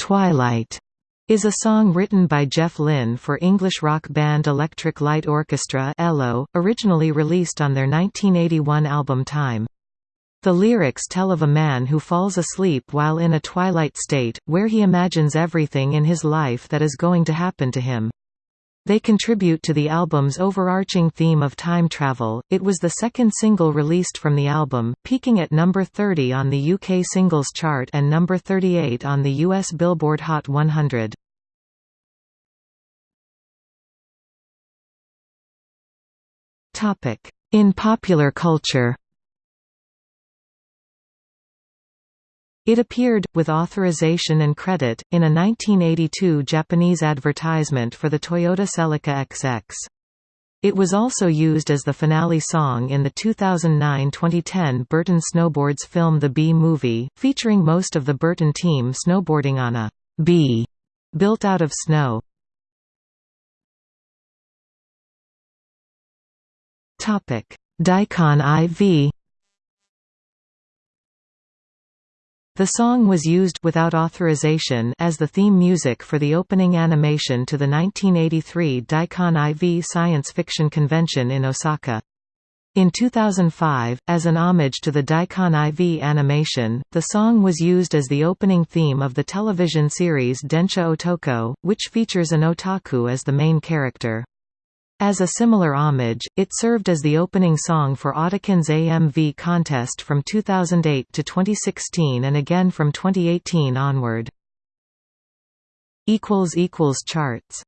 Twilight is a song written by Jeff Lynne for English rock band Electric Light Orchestra ELO, originally released on their 1981 album Time. The lyrics tell of a man who falls asleep while in a twilight state, where he imagines everything in his life that is going to happen to him. They contribute to the album's overarching theme of time travel. It was the second single released from the album, peaking at number 30 on the UK singles chart and number 38 on the US Billboard Hot 100. Topic: In popular culture. It appeared, with authorization and credit, in a 1982 Japanese advertisement for the Toyota Celica XX. It was also used as the finale song in the 2009-2010 Burton Snowboards film The Bee Movie, featuring most of the Burton team snowboarding on a bee built out of snow. Daicon IV The song was used without authorization as the theme music for the opening animation to the 1983 Daicon IV science fiction convention in Osaka. In 2005, as an homage to the Daicon IV animation, the song was used as the opening theme of the television series Densha Otoko, which features an otaku as the main character. As a similar homage, it served as the opening song for Otakon's AMV contest from 2008 to 2016 and again from 2018 onward. Charts